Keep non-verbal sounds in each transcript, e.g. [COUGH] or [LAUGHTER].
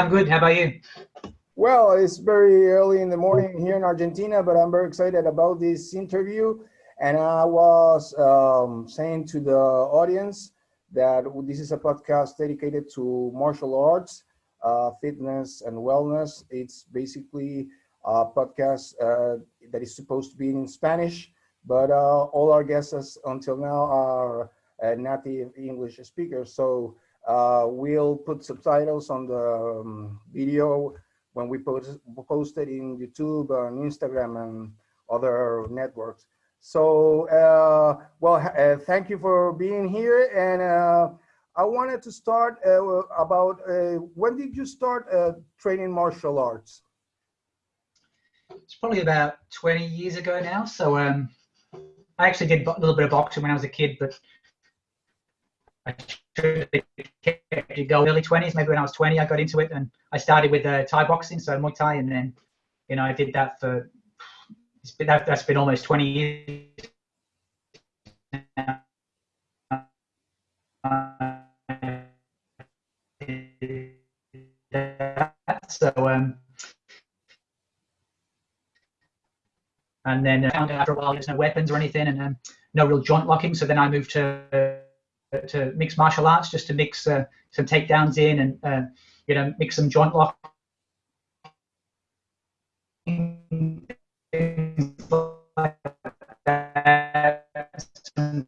I'm good. How about you? Well, it's very early in the morning here in Argentina, but I'm very excited about this interview. And I was um, saying to the audience that this is a podcast dedicated to martial arts, uh, fitness, and wellness. It's basically a podcast uh, that is supposed to be in Spanish, but uh, all our guests until now are uh, native English speakers. So uh, we'll put subtitles on the um, video when we post, post it in YouTube and Instagram and other networks. So, uh, well, uh, thank you for being here. And uh, I wanted to start uh, about uh, when did you start uh, training martial arts? It's probably about 20 years ago now. So um, I actually did a little bit of boxing when I was a kid, but I should kept it go early 20s. Maybe when I was 20, I got into it, and I started with uh, Thai boxing, so Muay Thai, and then you know I did that for it's been that, has been almost 20 years. So um, and then uh, after a while there's no weapons or anything, and um, no real joint locking. So then I moved to to mix martial arts just to mix uh, some takedowns in and uh, you know mix some joint lock.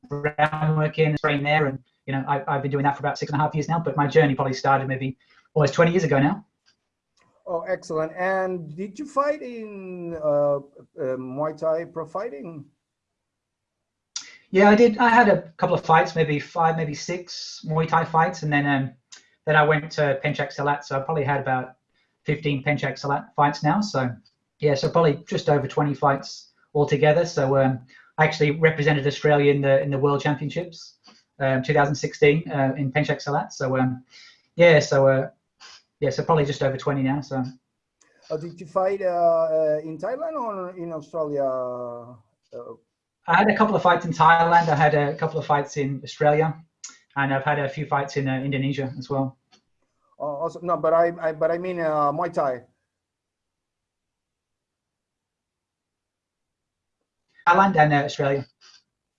Groundwork in train there and you know I, I've been doing that for about six and a half years now but my journey probably started maybe almost 20 years ago now. Oh excellent. And did you fight in uh, uh, Muay Thai pro fighting yeah, I did. I had a couple of fights, maybe five, maybe six Muay Thai fights, and then um, then I went to Pencak Silat. So I probably had about 15 Pencak Silat fights now. So yeah, so probably just over 20 fights altogether. So um, I actually represented Australia in the in the World Championships, um, 2016 uh, in Pencak Silat. So um, yeah, so uh, yeah, so probably just over 20 now. So. Uh, did you fight uh, uh, in Thailand or in Australia? Uh, I had a couple of fights in Thailand. I had a couple of fights in Australia, and I've had a few fights in uh, Indonesia as well. Oh, also, no, but I, I but I mean uh, Muay Thai. Thailand and uh, Australia.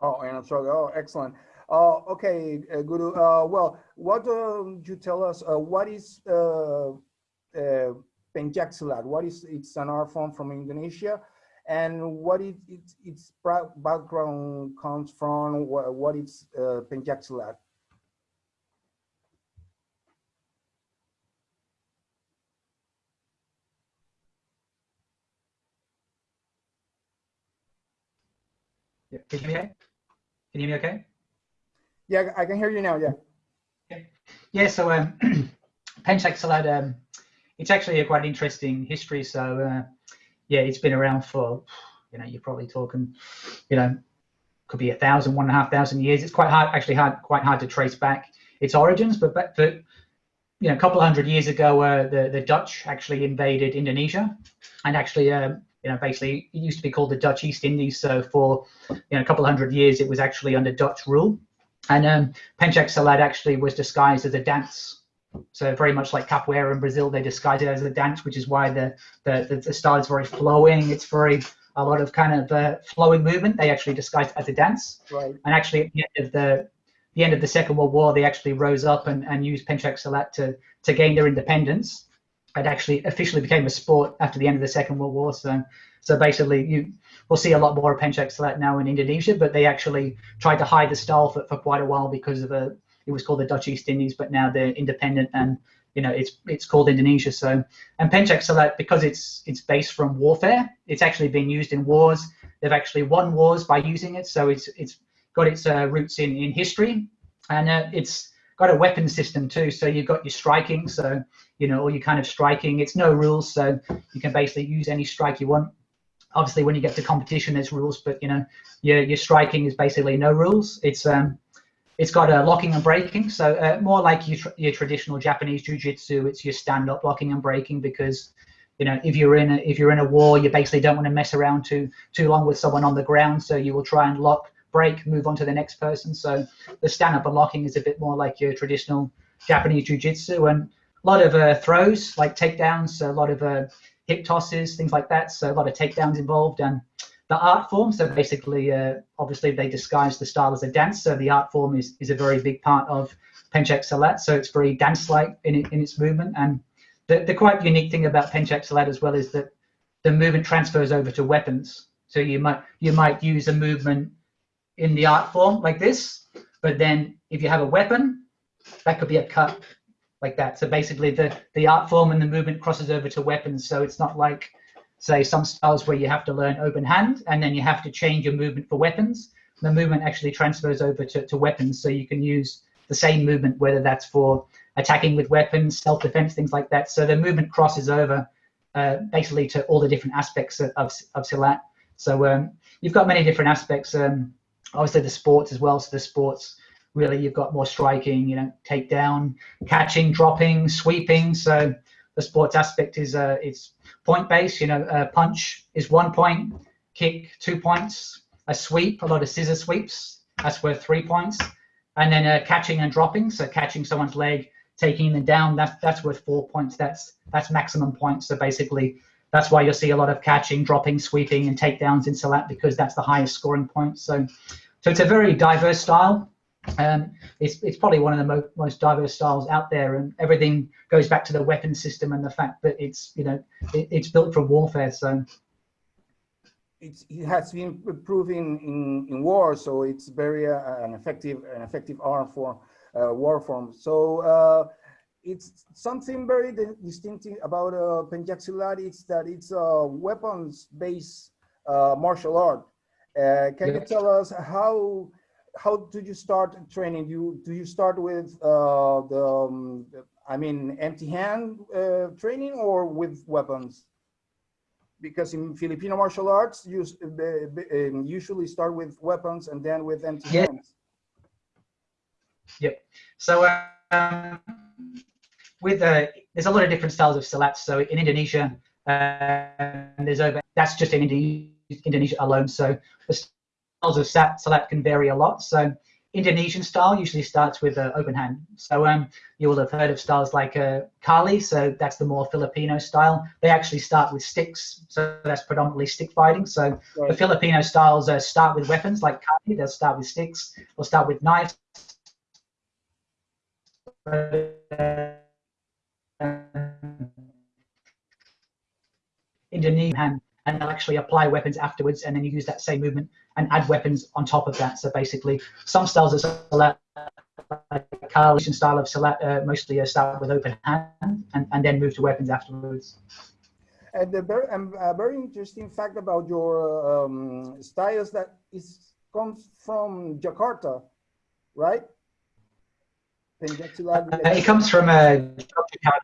Oh, and Australia. Oh, excellent. Uh, okay, uh, Guru. Uh, well, what uh, you tell us? Uh, what is uh, uh, Pencaksilat? What is it's an art form from Indonesia? And what it, it, its background comes from, what, what it's uh. Yeah. Can you hear me? Okay? Can you hear me okay? Yeah, I can hear you now. Yeah. Yeah. Yeah. So um, [CLEARS THROAT] um, it's actually a quite interesting history. So uh, yeah, it's been around for, you know, you're probably talking, you know, could be a thousand, one and a half thousand years. It's quite hard, actually hard, quite hard to trace back its origins. But, but, but you know, a couple of hundred years ago, uh, the the Dutch actually invaded Indonesia, and actually, um, you know, basically it used to be called the Dutch East Indies. So for you know a couple of hundred years, it was actually under Dutch rule. And um, Pencaksilat actually was disguised as a dance so very much like capoeira in Brazil, they disguise it as a dance, which is why the the, the, the style is very flowing. It's very a lot of kind of uh, flowing movement. They actually disguise it as a dance. Right. And actually, at the end of the the end of the Second World War, they actually rose up and, and used Pencaksilat to to gain their independence. It actually officially became a sport after the end of the Second World War. So so basically, you will see a lot more of Pencaksilat now in Indonesia, but they actually tried to hide the style for, for quite a while because of a it was called the Dutch East Indies, but now they're independent and you know it's it's called Indonesia. So and Pencaksilat because it's it's based from warfare, it's actually been used in wars. They've actually won wars by using it, so it's it's got its uh, roots in in history, and uh, it's got a weapon system too. So you've got your striking, so you know all your kind of striking. It's no rules, so you can basically use any strike you want. Obviously, when you get to competition, there's rules, but you know your your striking is basically no rules. It's um it's got a locking and breaking, so uh, more like your, your traditional Japanese jiu-jitsu. It's your stand-up locking and breaking because you know if you're in a, if you're in a war, you basically don't want to mess around too too long with someone on the ground, so you will try and lock, break, move on to the next person. So the stand-up and locking is a bit more like your traditional Japanese jiu-jitsu, and a lot of uh, throws, like takedowns, a lot of uh, hip tosses, things like that. So a lot of takedowns involved. And the art form, so basically, uh, obviously they disguise the style as a dance. So the art form is, is a very big part of Pencak Silat. So it's very dance-like in, in its movement. And the, the quite unique thing about Pencak Silat as well is that the movement transfers over to weapons. So you might you might use a movement in the art form like this, but then if you have a weapon, that could be a cut like that. So basically the, the art form and the movement crosses over to weapons. So it's not like, say, some styles where you have to learn open hand and then you have to change your movement for weapons. The movement actually transfers over to, to weapons. So you can use the same movement, whether that's for attacking with weapons, self-defense, things like that. So the movement crosses over uh, basically to all the different aspects of, of, of Silat. So um, you've got many different aspects. Um, obviously the sports as well. So the sports really you've got more striking, you know, takedown, catching, dropping, sweeping. So the sports aspect is uh, it's point based. You know, uh, punch is one point, kick two points, a sweep, a lot of scissor sweeps. That's worth three points, and then uh, catching and dropping. So catching someone's leg, taking them down. That's that's worth four points. That's that's maximum points. So basically. That's why you'll see a lot of catching, dropping, sweeping, and takedowns in Silat because that's the highest scoring points. So so it's a very diverse style. Um, it's, it's probably one of the mo most diverse styles out there, and everything goes back to the weapon system and the fact that it's you know it, it's built for warfare. So it's, it has been proven in, in war, so it's very uh, an effective an effective arm for uh, war form. So uh, it's something very distinctive about uh, Pencak Silat. It's that it's a weapons-based uh, martial art. Uh, can yeah. you tell us how how did you start training? You do you start with uh, the um, I mean empty hand uh, training or with weapons? Because in Filipino martial arts, you um, usually start with weapons and then with empty yeah. hands. Yep. So um, with uh, there's a lot of different styles of silat. So in Indonesia, uh, there's over that's just in Indonesia Indonesia alone. So the styles of Silat can vary a lot. So Indonesian style usually starts with an open hand. So um, you will have heard of styles like uh, Kali, so that's the more Filipino style. They actually start with sticks, so that's predominantly stick fighting. So right. the Filipino styles uh, start with weapons like Kali, they'll start with sticks, they'll start with knives. Indonesian hand and they'll actually apply weapons afterwards, and then you use that same movement and add weapons on top of that. So basically, some styles of Silat, like Carlisian style of Silat, uh, mostly uh, start with open hand and, and then move to weapons afterwards. And the very, um, a very interesting fact about your um, styles that is comes from Jakarta, right? Uh, it comes from uh, Yogyakarta.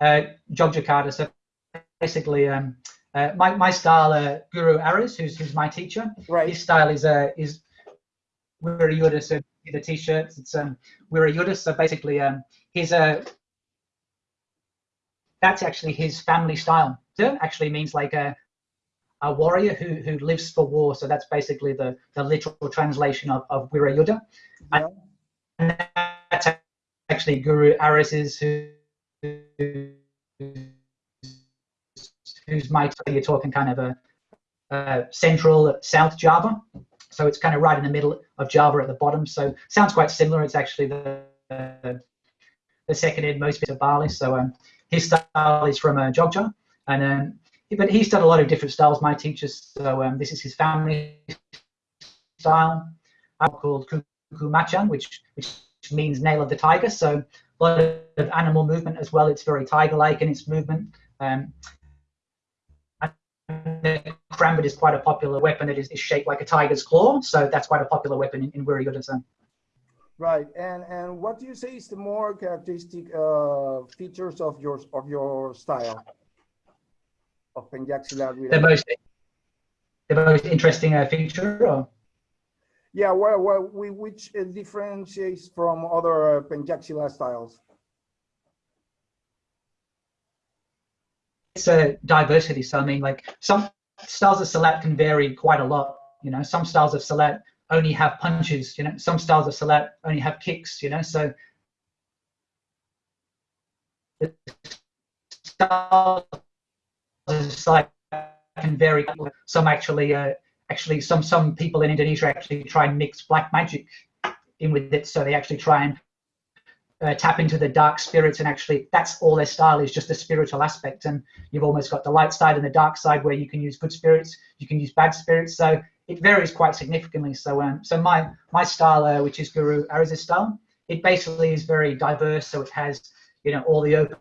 Uh, Yogyakarta. So basically, um, uh, my, my style, uh, Guru Aris, who's, who's my teacher, right. his style is uh, is Wirayuddha, so the t-shirts, it's um, Wirayuddha, so basically um, his, a, that's actually his family style. It actually means like a, a warrior who, who lives for war, so that's basically the, the literal translation of, of Wirayuddha. Yeah. And that's actually Guru Aris's who, who whose might you're talking kind of a, a central South Java. So it's kind of right in the middle of Java at the bottom. So sounds quite similar. It's actually the the second in most bits of Bali. So um, his style is from uh, Jogja, and um, but he's done a lot of different styles. My teachers. So um, this is his family style. Called Kuku Macan, which which means nail of the tiger. So a lot of animal movement as well. It's very tiger-like in its movement. Um, the karambit is quite a popular weapon. that is, is, shaped like a tiger's claw, so that's quite a popular weapon in, in Wirayuddha. Right, and and what do you say is the more characteristic uh, features of your of your style of Pencak Silat? The most the most interesting uh, feature, or? Yeah, well, well, we, which uh, differentiates from other uh, Pencak styles? It's a diversity. So I mean, like some styles of Silat can vary quite a lot. You know, some styles of Silat only have punches. You know, some styles of Silat only have kicks. You know, so styles can vary. Some actually, uh, actually, some some people in Indonesia actually try and mix black magic in with it, so they actually try and uh, tap into the dark spirits and actually that's all their style is just the spiritual aspect. And you've almost got the light side and the dark side where you can use good spirits you can use bad spirits. So it varies quite significantly. So um so my my style uh, which is guru Aris's style it basically is very diverse. So it has you know all the open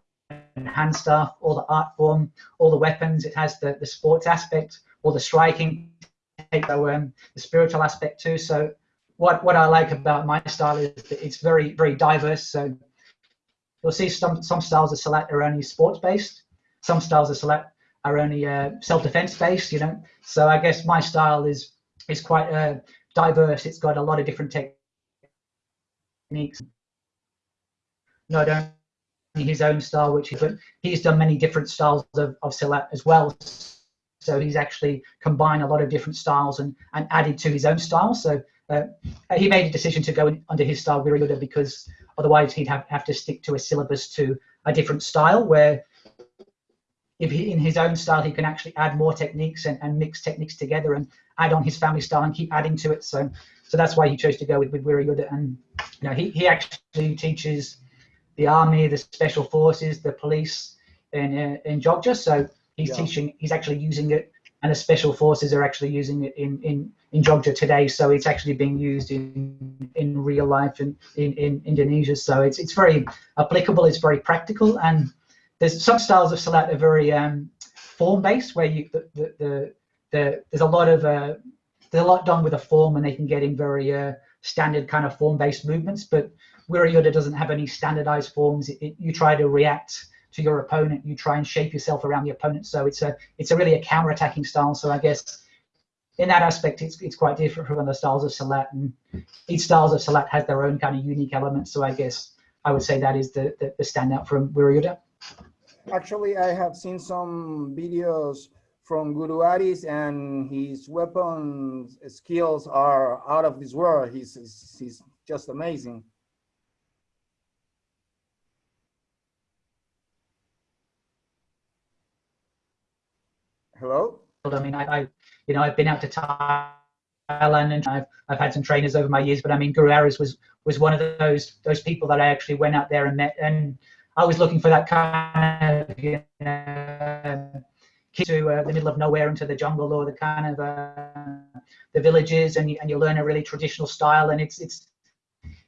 hand stuff all the art form all the weapons. It has the the sports aspect all the striking so um the spiritual aspect too. So what what I like about my style is that it's very very diverse. So you'll see some some styles of Silat are only sports based, some styles of Silat are only uh, self defense based. You know, so I guess my style is is quite uh, diverse. It's got a lot of different techniques. No, don't his own style, which he's done many different styles of, of Silat as well. So he's actually combined a lot of different styles and, and added to his own style. So uh, he made a decision to go in, under his style Wirayuddha because otherwise he'd have, have to stick to a syllabus to a different style where if he, in his own style he can actually add more techniques and, and mix techniques together and add on his family style and keep adding to it. So so that's why he chose to go with, with Wirayuddha. And you know, he, he actually teaches the army, the special forces, the police in, uh, in Jogja. So he's yeah. teaching, he's actually using it and the special forces are actually using it in, in, in Jogja today. So it's actually being used in, in real life in, in, in Indonesia. So it's, it's very applicable, it's very practical. And there's some styles of Silat are very um, form-based where you, the, the, the, the, there's a lot of, uh, there's a lot done with a form and they can get in very uh, standard kind of form-based movements. But Wirayuddha doesn't have any standardized forms. It, it, you try to react to your opponent. You try and shape yourself around the opponent. So it's a it's a really a counter-attacking style. So I guess in that aspect, it's it's quite different from the styles of Silat, and each styles of Silat has their own kind of unique elements. So I guess I would say that is the the, the standout from Wirayuddha. Actually, I have seen some videos from Guru Aris, and his weapon skills are out of this world. He's he's just amazing. Hello? I mean, I, I, you know, I've been out to Thailand and I've, I've had some trainers over my years, but I mean, Guru Aris was, was one of those, those people that I actually went out there and met. And I was looking for that kind of, you know, to uh, the middle of nowhere into the jungle or the kind of uh, the villages and you, and you learn a really traditional style and it's it's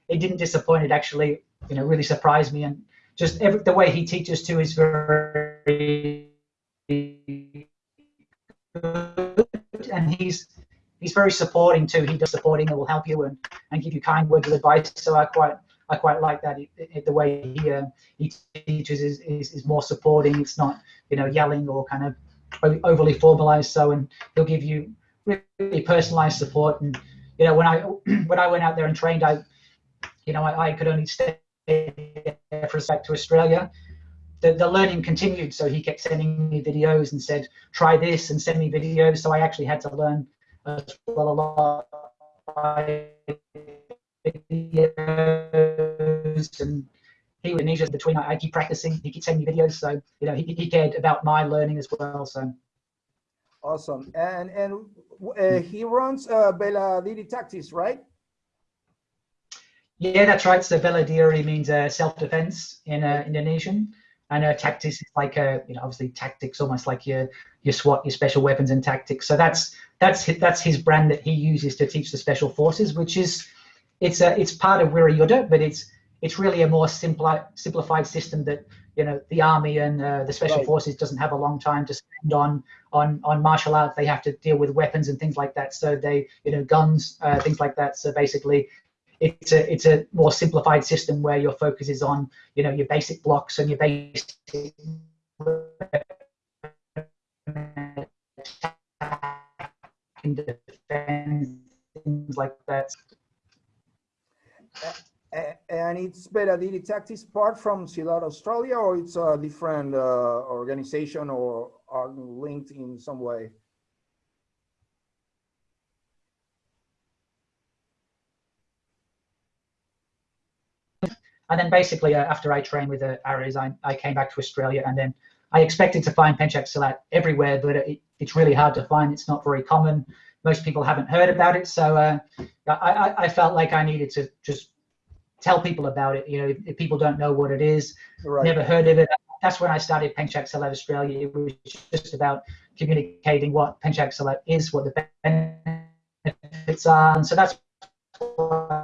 it didn't disappoint it actually you know really surprised me and just every, the way he teaches too is very and he's he's very supporting too. He does supporting and will help you and, and give you kind words of advice. So I quite I quite like that. It, it, the way he uh, he teaches is, is, is more supporting. It's not you know yelling or kind of overly formalized. So and he'll give you really personalized support. And you know when I [CLEARS THROAT] when I went out there and trained, I you know I, I could only stay for a sec to Australia the, the learning continued. So he kept sending me videos and said, try this and send me videos. So I actually had to learn as well a lot by videos and he was Indonesia between I keep practicing, he keep sending me videos. So, you know, he, he cared about my learning as well. So awesome. And and uh, he runs uh, Tactics, right? Yeah, that's right. So Bela Diri means uh, self-defense in uh, Indonesian. And know tactics is like a, you know, obviously tactics, almost like your your SWAT, your special weapons and tactics. So that's that's that's his brand that he uses to teach the special forces, which is it's a it's part of Wirayuddha, but it's it's really a more simple simplified system that you know the army and uh, the special right. forces doesn't have a long time to spend on on on martial arts. They have to deal with weapons and things like that. So they you know guns, uh, things like that. So basically, it's a it's a more simplified system where your focus is on you know your basic blocks and your basic defense things like that. And it's Bela Diri Tactics part from Silat Australia, or it's a different uh, organization or are linked in some way? And then basically uh, after I trained with the Aris, I, I came back to Australia, and then I expected to find Penchak Silat everywhere, but it, it's really hard to find. It's not very common. Most people haven't heard about it, so uh, I, I felt like I needed to just tell people about it. You know, if, if people don't know what it is, right. never heard of it, that's when I started Penchak Silat Australia. It was just about communicating what Penchak Silat is, what the benefits are, and so that's why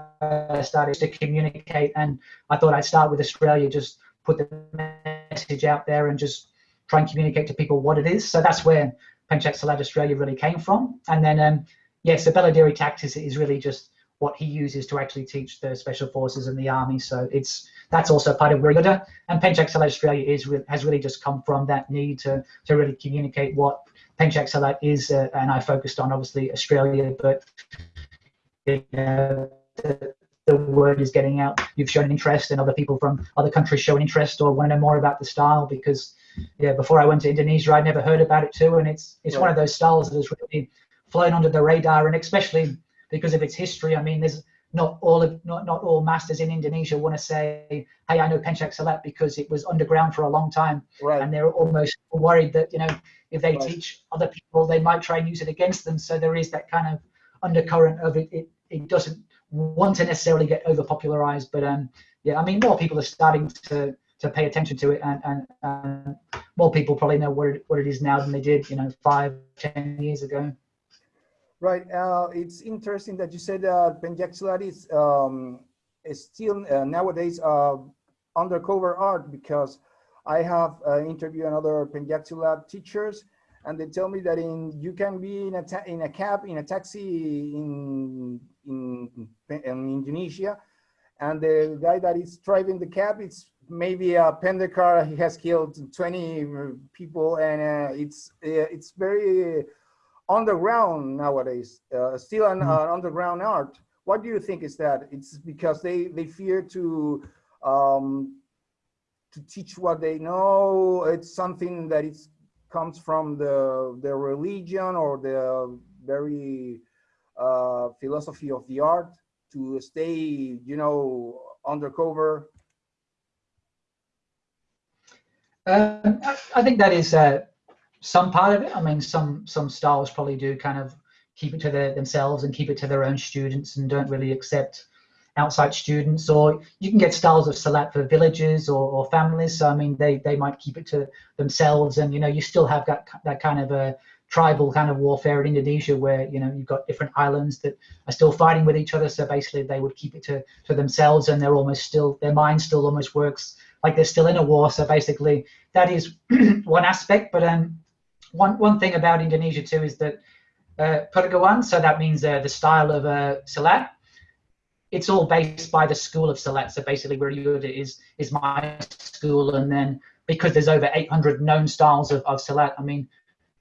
I started to communicate. And I thought I'd start with Australia, just put the message out there, and just try and communicate to people what it is. So that's where Penchak Silat Australia really came from. And then, um, yes, the Bela tactics is really just what he uses to actually teach the special forces and the army. So it's that's also part of Wirayuddha. And Penchak Silat Australia is has really just come from that need to to really communicate what Penchak Silat is. Uh, and I focused on obviously Australia, but uh, the, the word is getting out. You've shown interest, and other people from other countries show interest or want to know more about the style because yeah, before I went to Indonesia, I'd never heard about it too, and it's it's one of those styles that has really flown under the radar, and especially because of its history. I mean, there's not all of not, not all masters in Indonesia want to say, hey, I know Penchak Silat because it was underground for a long time, right. and they're almost worried that you know if they right. teach other people, they might try and use it against them. So there is that kind of undercurrent of it. It, it doesn't want to necessarily get over popularized, but um, yeah, I mean, more people are starting to to pay attention to it, and, and, and more people probably know what it, what it is now than they did, you know, five, ten years ago. Right. Uh, it's interesting that you said that Penchak is, um, is still uh, nowadays uh, undercover art because I have uh, interviewed another Silat teachers and they tell me that in you can be in a in a cab in a taxi in, in in Indonesia and the guy that is driving the cab it's maybe a Pendekar he has killed 20 people and uh, it's uh, it's very underground nowadays, uh, still an mm -hmm. underground art. What do you think is that? It's because they, they fear to um, to teach what they know. It's something that it comes from the the religion or the very uh, philosophy of the art to stay, you know, undercover. Um, I think that is uh, some part of it. I mean, some some styles probably do kind of keep it to their, themselves and keep it to their own students and don't really accept outside students. Or you can get styles of Silat for villages or, or families. So I mean, they they might keep it to themselves, and you know, you still have that that kind of a tribal kind of warfare in Indonesia where you know you've got different islands that are still fighting with each other. So basically they would keep it to, to themselves and they're almost still their mind still almost works like they're still in a war. So basically that is [CLEARS THROAT] one aspect. But um one one thing about Indonesia too is that uh, Perguruan, so that means uh, the style of uh, Silat, it's all based by the school of Silat. So basically, where you is is my school, and then because there's over 800 known styles of, of Silat, I mean,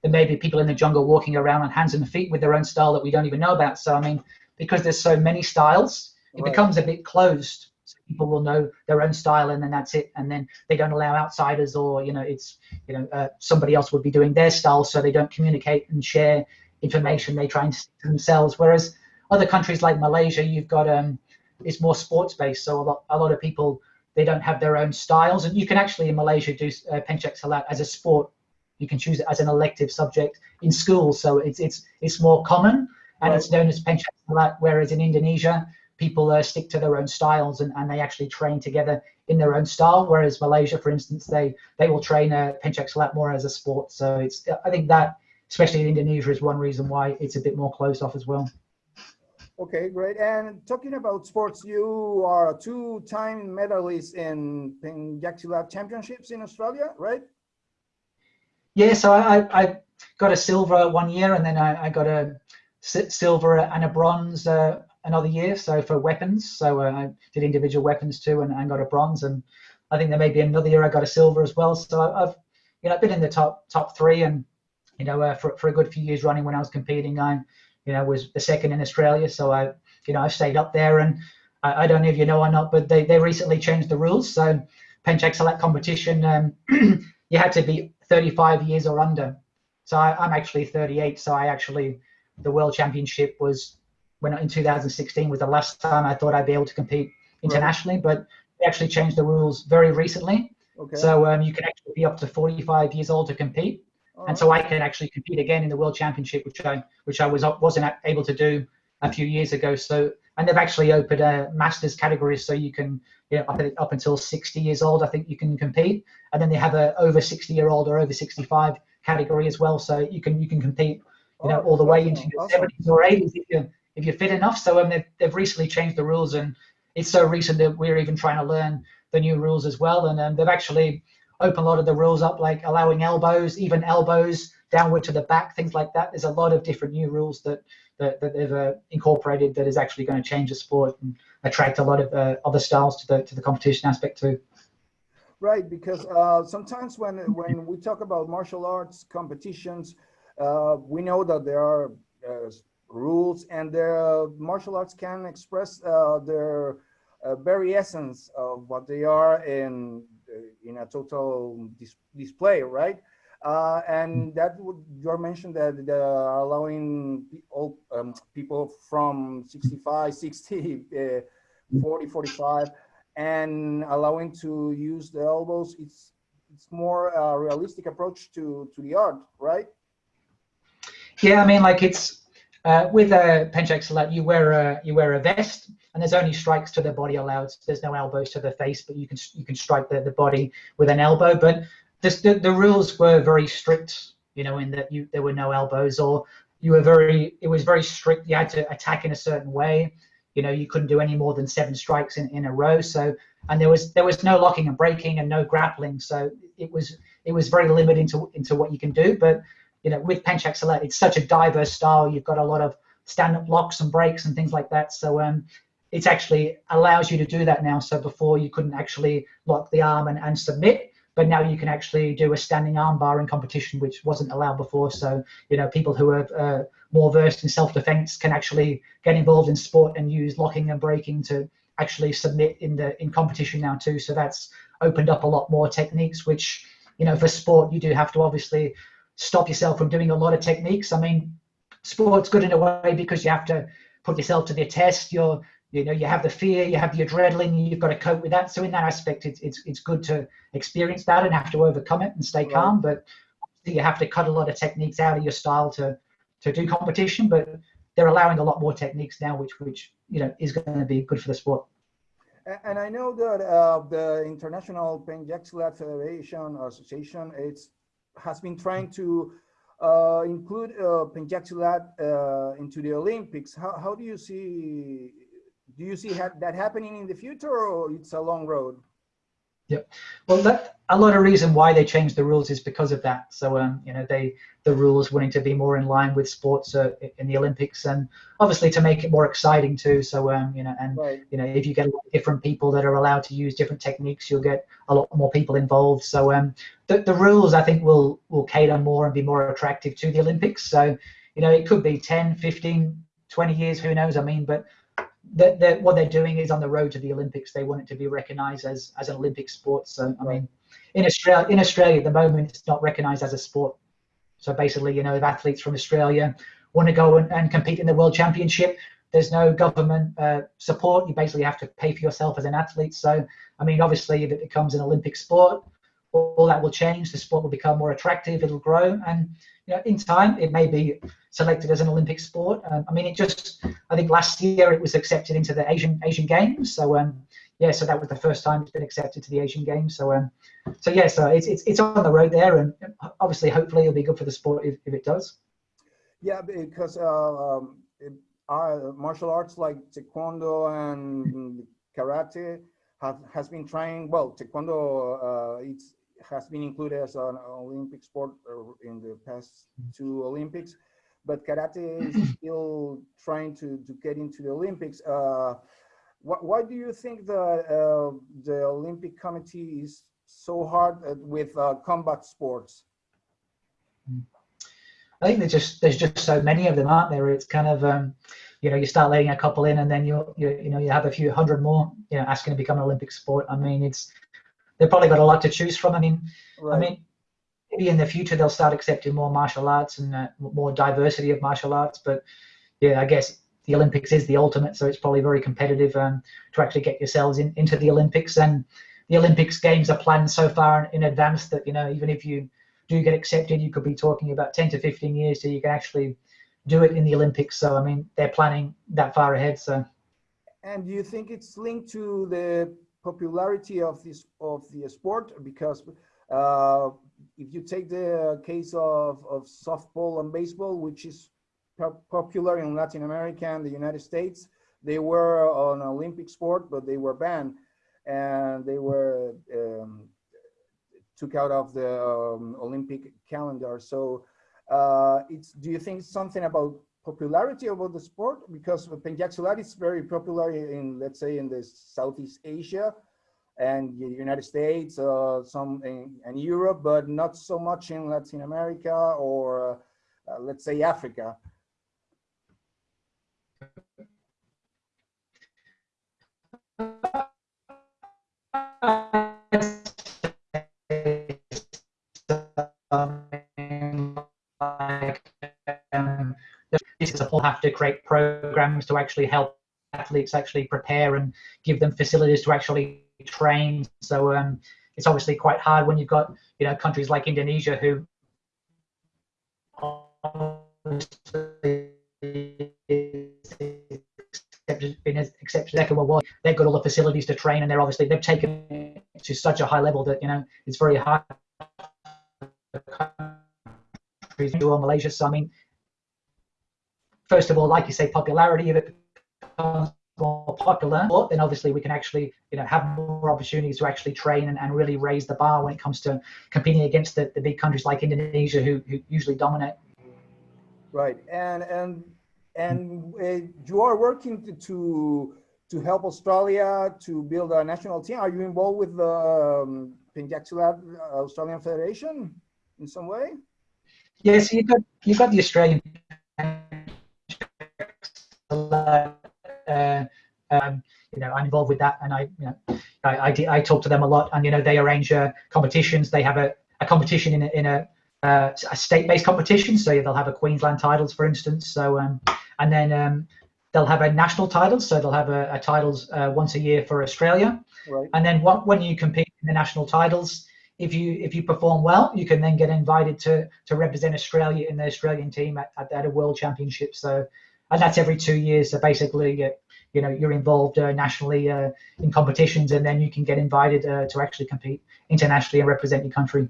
there may be people in the jungle walking around on hands and feet with their own style that we don't even know about. So I mean, because there's so many styles, it right. becomes a bit closed. People will know their own style and then that's it. And then they don't allow outsiders or you know it's you know uh, somebody else would be doing their style so they don't communicate and share information they try and stick to themselves. Whereas other countries like malaysia you've got um it's more sports based so a lot, a lot of people they don't have their own styles. And you can actually in malaysia do uh, penchak silat as a sport you can choose it as an elective subject in school so it's it's it's more common and right. it's known as penchak silat whereas in indonesia people uh, stick to their own styles and, and they actually train together in their own style. Whereas Malaysia, for instance, they they will train a uh, Penchak Silat more as a sport. So it's I think that especially in Indonesia is one reason why it's a bit more closed off as well. Okay, great. And talking about sports, you are a two-time medalist in Penchak Silat Championships in Australia, right? Yeah, so I, I got a silver one year, and then I, I got a silver and a bronze uh, another year. So for weapons, so uh, I did individual weapons too, and, and got a bronze. And I think there may be another year I got a silver as well. So I've you know been in the top top three, and you know uh, for for a good few years running when I was competing, I you know was the second in Australia. So I you know I stayed up there, and I, I don't know if you know or not, but they they recently changed the rules. So Penchak Silat competition, um, [CLEARS THROAT] you had to be 35 years or under. So I, I'm actually 38. So I actually the world championship was when in 2016 was the last time I thought I'd be able to compete internationally. Right. But they actually changed the rules very recently. Okay. So um, you can actually be up to 45 years old to compete. All and so I can actually compete again in the World Championship, which I which I was wasn't able to do a few years ago. So and they've actually opened a masters category, so you can you know up, up until 60 years old, I think you can compete, and then they have a over 60 year old or over 65 category as well, so you can you can compete you know Oh, all the way awesome, into your awesome. 70s or 80s if you're if you're fit enough. So um, they've, they've recently changed the rules, and it's so recent that we're even trying to learn the new rules as well. And um, they've actually opened a lot of the rules up, like allowing elbows, even elbows downward to the back, things like that. There's a lot of different new rules that that, that they've uh, incorporated that is actually going to change the sport and attract a lot of uh, other styles to the to the competition aspect too. Right, because uh, sometimes when when we talk about martial arts competitions, uh, we know that there are uh, rules, and the martial arts can express uh, their very essence of what they are in in a total dis display, right? Uh, and that would you mentioned that they are allowing all um, people from 65, 60, uh, 40, 45 and allowing to use the elbows it's it's more a realistic approach to to the art right Yeah, I mean, like it's uh, with a Penchak Silat, you wear a you wear a vest, and there's only strikes to the body allowed. There's no elbows to the face, but you can you can strike the, the body with an elbow. But the the rules were very strict, you know, in that you there were no elbows, or you were very it was very strict. You had to attack in a certain way. You know, you couldn't do any more than seven strikes in, in a row. So and there was there was no locking and breaking and no grappling. So it was it was very limited into into what you can do. But you know, with Penchak Silat, it's such a diverse style. You've got a lot of stand-up locks and breaks and things like that. So um, it's actually allows you to do that now. So before you couldn't actually lock the arm and, and submit, but now you can actually do a standing armbar in competition, which wasn't allowed before. So you know, people who are uh, more versed in self-defense can actually get involved in sport and use locking and breaking to actually submit in the in competition now too. So that's opened up a lot more techniques, which you know, for sport you do have to obviously stop yourself from doing a lot of techniques. I mean, sport's good in a way because you have to put yourself to the test. You're, you know, you have the fear, you have the adrenaline, you've got to cope with that. So in that aspect, it's it's it's good to experience that and have to overcome it and stay Right. calm. But you have to cut a lot of techniques out of your style to to do competition. But they're allowing a lot more techniques now, which which you know is going to be good for the sport. And i know that uh, the international penchak silat federation association it's has been trying to uh, include uh, uh, into the olympics how, how do you see do you see ha- that happening in the future or it's a long road Yeah, Well, that, a lot of reason why they changed the rules is because of that. So, um, you know, they the rules wanting to be more in line with sports uh, in the Olympics, and obviously to make it more exciting too. So, um, you know, and right you know, if you get a lot of different people that are allowed to use different techniques, you'll get a lot more people involved. So, um, the, the rules I think will will cater more and be more attractive to the Olympics. So, you know, it could be 10, 15, 20 years, who knows? I mean, but that that what they're doing is on the road to the Olympics. They want it to be recognised as as an Olympic sport. So I mean, in Australia, in Australia at the moment, it's not recognised as a sport. So basically, you know, if athletes from Australia want to go and, and compete in the World Championship, there's no government uh, support. You basically have to pay for yourself as an athlete. So I mean, obviously, if it becomes an Olympic sport, all, that will change. The sport will become more attractive. It'll grow, and you know, in time, it may be selected as an Olympic sport. Um, I mean, it just I think last year it was accepted into the Asian Asian Games. So um, yeah, so that was the first time it's been accepted to the Asian Games. So um, so yeah, so it's it's it's on the road there, and obviously, hopefully, it'll be good for the sport if, if it does. Yeah, because uh, um, it- our martial arts like taekwondo and karate have has been trying. Well, taekwondo uh, it's has been included as an Olympic sport uh, in the past two Olympics, but karate is [CLEARS THROAT] still trying to to get into the Olympics. Uh, why, why do you think the uh, the Olympic Committee is so hard with uh, combat sports? I think there's just there's just so many of them, aren't there? It's kind of um, you know you start letting a couple in, and then you you you know you have a few hundred more, you know, asking to become an Olympic sport. I mean, it's they've probably got a lot to choose from. I mean, I mean, maybe in the future they'll start accepting more martial arts and uh, more diversity of martial arts. But yeah, I guess the Olympics is the ultimate, so it's probably very competitive um, to actually get yourselves in, into the Olympics. And the Olympics games are planned so far in advance that you know even if you do get accepted, you could be talking about 10 to 15 years till you can actually do it in the Olympics. So I mean, they're planning that far ahead. So. And do you think it's linked to the popularity of this of the sport? Because uh, if you take the case of, of softball and baseball, which is popular in Latin America and the United States, they were an Olympic sport, but they were banned and they were um, took out of the um, Olympic calendar. So uh, it's, do you think something about popularity about the sport? Because Pencak is very popular in, let's say, in the Southeast Asia and the United States, uh, some in, in, Europe, but not so much in Latin America or uh, let's say Africa. [LAUGHS] will have to create programs to actually help athletes actually prepare and give them facilities to actually train. So um, it's obviously quite hard when you've got you know countries like Indonesia who been accepted second world war they've got all the facilities to train and they're obviously they've taken it to such a high level that you know it's very hard countries or Malaysia so I mean first of all, like you say, popularity, if it becomes more popular, then obviously we can actually, you know, have more opportunities to actually train and, and really raise the bar when it comes to competing against the, the big countries like Indonesia who, who usually dominate. Right, and and and uh, you are working to, to to help Australia to build a national team. Are you involved with the um, Australian Federation in some way? Yes, you got you got the Australian uh, um, you know, I'm involved with that, and I, you know, I, I, I talk to them a lot, and you know, they arrange uh, competitions. They have a, a competition in a, in a, uh, a state-based competition, so they'll have a Queensland titles, for instance. So, um, and then um, they'll have a national titles, so they'll have a, a titles uh, once a year for Australia. Right. And then what, when you compete in the national titles, if you if you perform well, you can then get invited to to represent Australia in the Australian team at, at, at a World Championship. So and that's every two years. So basically, uh, you know, you're involved uh, nationally uh, in competitions, and then you can get invited uh, to actually compete internationally and represent your country.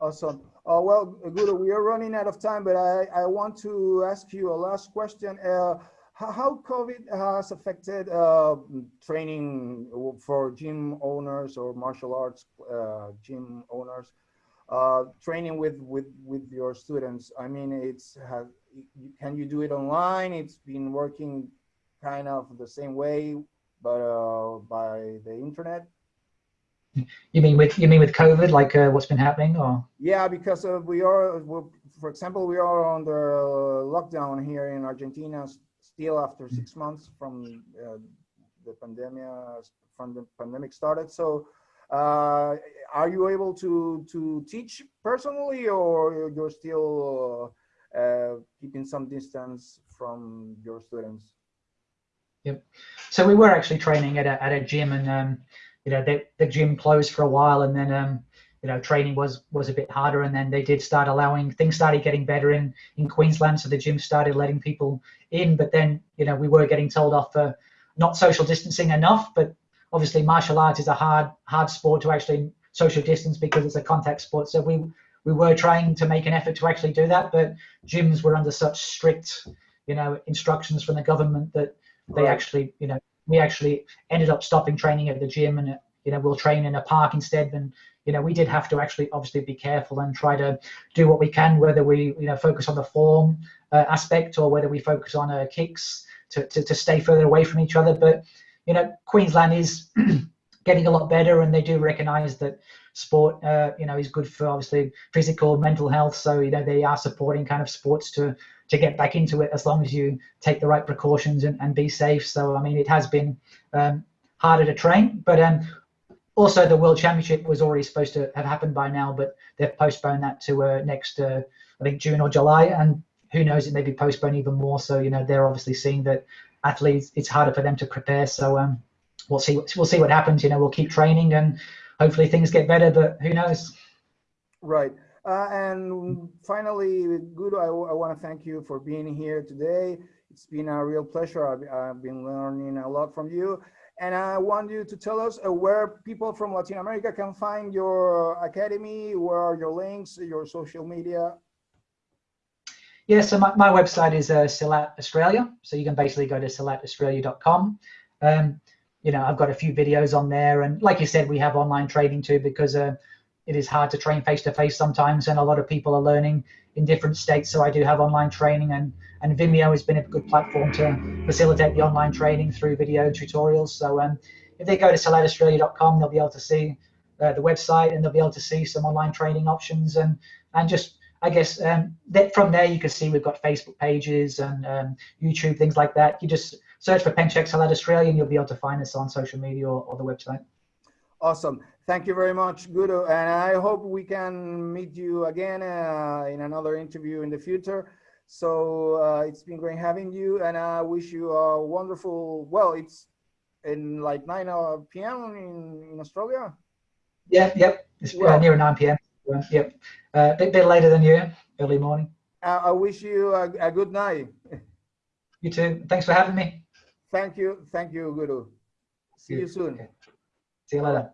Awesome. Uh, well, Guido, we are running out of time, but I, I want to ask you a last question. Uh, how COVID has affected training for gym owners or martial arts gym owners? training with with with your students i mean it's can you do it online? It's been working kind of the same way but uh, by the internet. You mean with you mean with covid like uh, what's been happening or? Yeah because uh, we are for example we are under lockdown here in argentina still after mm. six months from uh, the pandemic from the pandemic started. So uh, are you able to to teach personally, or you're still uh, keeping some distance from your students? Yep. So we were actually training at a at a gym, and um, you know the the gym closed for a while, and then um, you know training was was a bit harder, and then they did start allowing things started getting better in in Queensland, so the gym started letting people in, but then you know we were getting told off for not social distancing enough, but obviously martial arts is a hard hard sport to actually social distance because it's a contact sport. So we we were trying to make an effort to actually do that, but gyms were under such strict, you know, instructions from the government that they right. actually, you know, we actually ended up stopping training at the gym and you know we'll train in a park instead. And you know we did have to actually obviously be careful and try to do what we can, whether we you know focus on the form uh, aspect or whether we focus on uh, kicks to, to to stay further away from each other. But you know, Queensland is [CLEARS THROAT] getting a lot better, and they do recognise that sport, uh, you know, is good for obviously physical, mental health. So you know, they are supporting kind of sports to to get back into it as long as you take the right precautions and, and be safe. So I mean, it has been um, harder to train, but um, also the World Championship was already supposed to have happened by now, but they've postponed that to uh, next, uh, I think June or July, and who knows, it may be postponed even more. So you know they're obviously seeing that athletes it's harder for them to prepare. So um, we'll see we'll see what happens. You know we'll keep training and hopefully things get better, but who knows? Right. Uh, and finally, Guru, I, I want to thank you for being here today. It's been a real pleasure. I've, I've, been learning a lot from you. And I want you to tell us uh, where people from Latin America can find your academy, where are your links, your social media. Yeah, so my, my website is uh, Silat Australia. So you can basically go to silataustralia.com. Um, you know, I've got a few videos on there. And like you said, we have online training too, because uh, it is hard to train face to face sometimes. And a lot of people are learning in different states. So I do have online training and, and Vimeo has been a good platform to facilitate the online training through video tutorials. So um, if they go to silataustralia.com, they'll be able to see uh, the website and they'll be able to see some online training options and, and just, I guess, um, that from there you can see we've got Facebook pages and um, YouTube, things like that. You just search for Penchak Silat Australia and you'll be able to find us on social media or, or the website. Awesome. Thank you very much, Guru. And I hope we can meet you again uh, in another interview in the future. So uh, it's been great having you and I wish you a wonderful, well, it's in like 9 uh, p.m. In, in Australia? Yeah, yep. It's uh, well, near 9 p.m. Yep. A uh, bit, bit later than you, early morning. I wish you a, a good night. You too. Thanks for having me. Thank you. Thank you, Guru. See you soon. See you later.